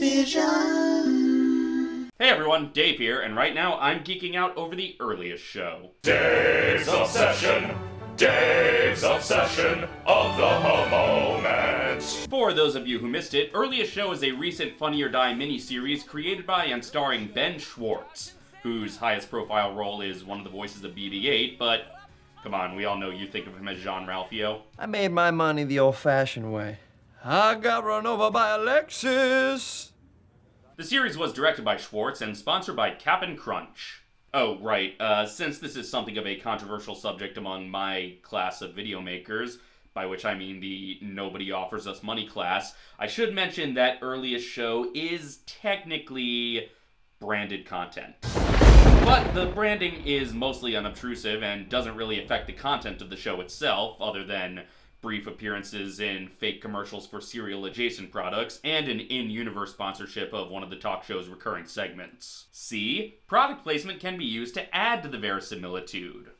Vision. Hey everyone, Dave here, and right now I'm geeking out over the earliest show. Dave's Obsession. Dave's Obsession of the moment. For those of you who missed it, Earliest Show is a recent Funny or Die miniseries created by and starring Ben Schwartz, whose highest profile role is one of the voices of BB-8, but come on, we all know you think of him as Jean-Ralphio. I made my money the old-fashioned way. I got run over by a Lexus. The series was directed by Schwartz and sponsored by Cap'n Crunch. Oh, right, uh, since this is something of a controversial subject among my class of video makers, by which I mean the Nobody Offers Us Money class, I should mention that Earliest Show is technically branded content. But the branding is mostly unobtrusive and doesn't really affect the content of the show itself, other than brief appearances in fake commercials for cereal adjacent products, and an in universe sponsorship of one of the talk show's recurring segments. C. product placement can be used to add to the verisimilitude.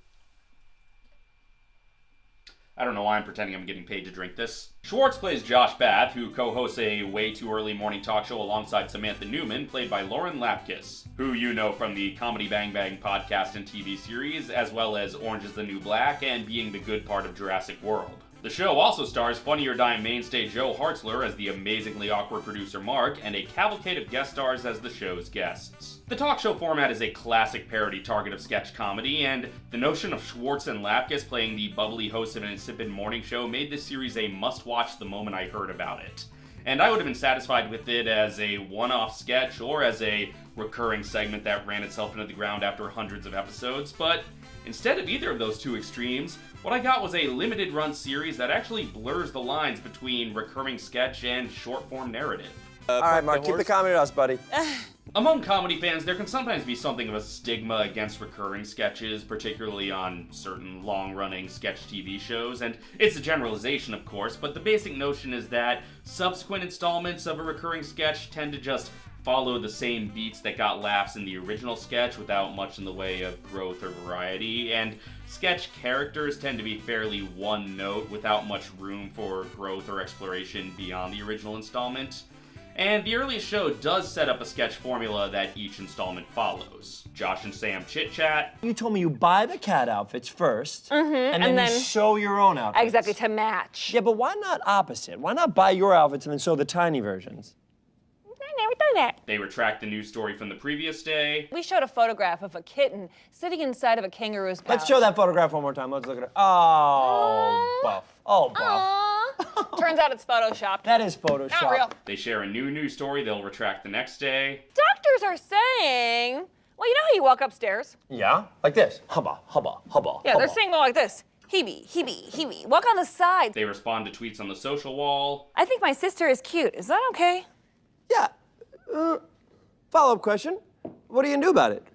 I don't know why I'm pretending I'm getting paid to drink this. Schwartz plays Josh Bath, who co-hosts a way too early morning talk show alongside Samantha Newman, played by Lauren Lapkus, who you know from the Comedy Bang Bang podcast and TV series, as well as Orange is the New Black and being the good part of Jurassic World. The show also stars Funny or Die mainstay Joe Hartzler as the amazingly awkward producer Mark, and a cavalcade of guest stars as the show's guests. The talk show format is a classic parody target of sketch comedy, and the notion of Schwartz and Lapkus playing the bubbly host of an insipid morning show made this series a must-watch the moment I heard about it. And I would have been satisfied with it as a one-off sketch or as a recurring segment that ran itself into the ground after hundreds of episodes, but instead of either of those two extremes, what I got was a limited run series that actually blurs the lines between recurring sketch and short form narrative. Uh, All right, Mark, keep the comedy to us, buddy. Among comedy fans, there can sometimes be something of a stigma against recurring sketches, particularly on certain long running sketch TV shows, and it's a generalization, of course, but the basic notion is that subsequent installments of a recurring sketch tend to just follow the same beats that got laughs in the original sketch without much in the way of growth or variety, and sketch characters tend to be fairly one note without much room for growth or exploration beyond the original installment. And the earliest show does set up a sketch formula that each installment follows. Josh and Sam chit chat. You told me you buy the cat outfits 1st mm-hmm, and then and you then- sew your own outfits. Exactly, to match. Yeah, but why not opposite? Why not buy your outfits and then sew the tiny versions? I never done that. They retract the news story from the previous day. We showed a photograph of a kitten sitting inside of a kangaroo's pouch. Let's show that photograph one more time. Let's look at it. Oh, buff. Oh, buff. Aww. Turns out it's photoshopped. That is Photoshop. Not real. They share a new news story they'll retract the next day. Doctors are saying, well, you know how you walk upstairs? Yeah, like this. Hubba, hubba, hubba. Yeah, they're saying more like this. Hebe, hebe, hebe. Walk on the side. They respond to tweets on the social wall. I think my sister is cute. Is that okay? Yeah. Uh, follow-up question. What are you gonna do about it?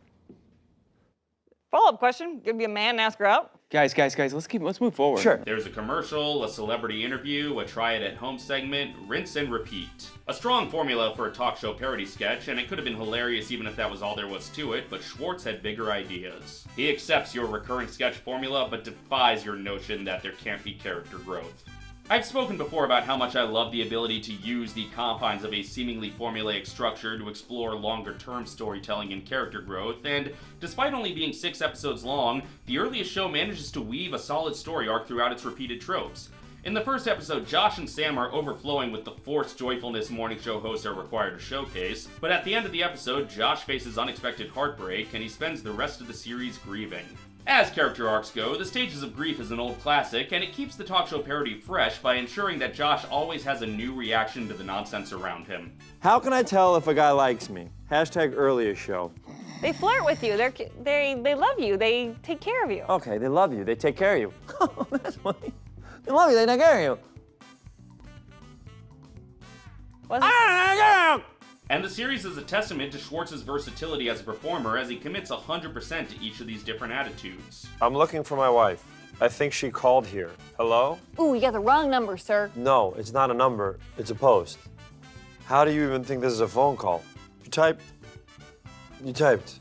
Follow-up question. Give me a man and ask her out. Guys, guys, guys, let's keep let's move forward. Sure. There's a commercial, a celebrity interview, a try it at home segment, rinse and repeat. A strong formula for a talk show parody sketch, and it could have been hilarious even if that was all there was to it, but Schwartz had bigger ideas. He accepts your recurring sketch formula, but defies your notion that there can't be character growth. I've spoken before about how much I love the ability to use the confines of a seemingly formulaic structure to explore longer term storytelling and character growth, and despite only being six episodes long, the earliest show manages to weave a solid story arc throughout its repeated tropes. In the first episode, Josh and Sam are overflowing with the forced joyfulness morning show hosts are required to showcase, but at the end of the episode, Josh faces unexpected heartbreak and he spends the rest of the series grieving. As character arcs go, The Stages of Grief is an old classic, and it keeps the talk show parody fresh by ensuring that Josh always has a new reaction to the nonsense around him. How can I tell if a guy likes me? Hashtag earliest show. They flirt with you. They're they they love you. They take care of you. Okay, they love you. They take care of you. Oh, that's funny. They love you. They take care of you. Wasn't- And the series is a testament to Schwartz's versatility as a performer as he commits 100% to each of these different attitudes. I'm looking for my wife. I think she called here. Hello? Ooh, you got the wrong number, sir. No, it's not a number. It's a post. How do you even think this is a phone call? You typed. You typed.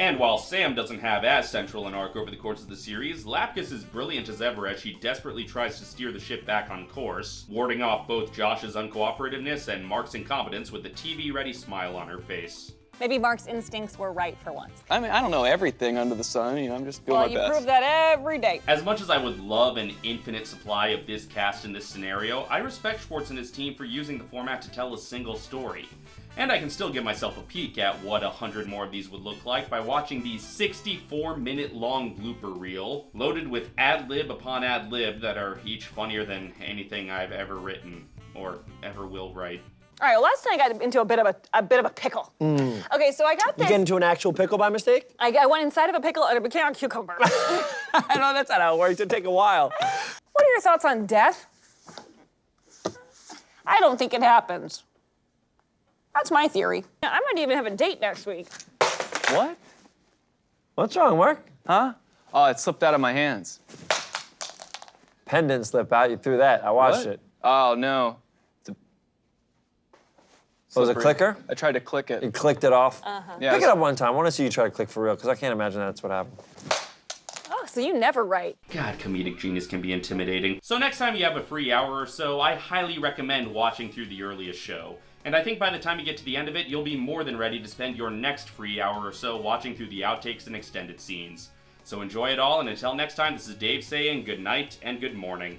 And while Sam doesn't have as central an arc over the course of the series, Lapkus is brilliant as ever as she desperately tries to steer the ship back on course, warding off both Josh's uncooperativeness and Mark's incompetence with a TV-ready smile on her face. Maybe Mark's instincts were right for once. I mean, I don't know everything under the sun. You know, I'm just doing Well, my you prove that every day. As much as I would love an infinite supply of this cast in this scenario, I respect Schwartz and his team for using the format to tell a single story. And I can still give myself a peek at what a hundred more of these would look like by watching the 64 minute long blooper reel, loaded with ad lib upon ad lib that are each funnier than anything I've ever written or ever will write. All right, well, last time I got into a bit of a, a bit of a pickle. Mm. Okay, so I got You this. get into an actual pickle by mistake? I, I went inside of a pickle and it became a cucumber. I know that's not how it works. It'd take a while. what are your thoughts on death? I don't think it happens. That's my theory. I might even have a date next week. What? What's wrong, Mark? Huh? Oh, it slipped out of my hands. Pen didn't slip out. You threw that. I watched What? it. Oh no. It's a Was it a clicker? I tried to click it. You clicked it off. Uh-huh. Yeah, Pick it was- up one time. I want to see you try to click for real, because I can't imagine that's what happened. Oh, so you never write. God, comedic genius can be intimidating. So next time you have a free hour or so, I highly recommend watching through the earliest show. And I think by the time you get to the end of it, you'll be more than ready to spend your next free hour or so watching through the outtakes and extended scenes. So enjoy it all, and until next time, this is Dave saying good night and good morning.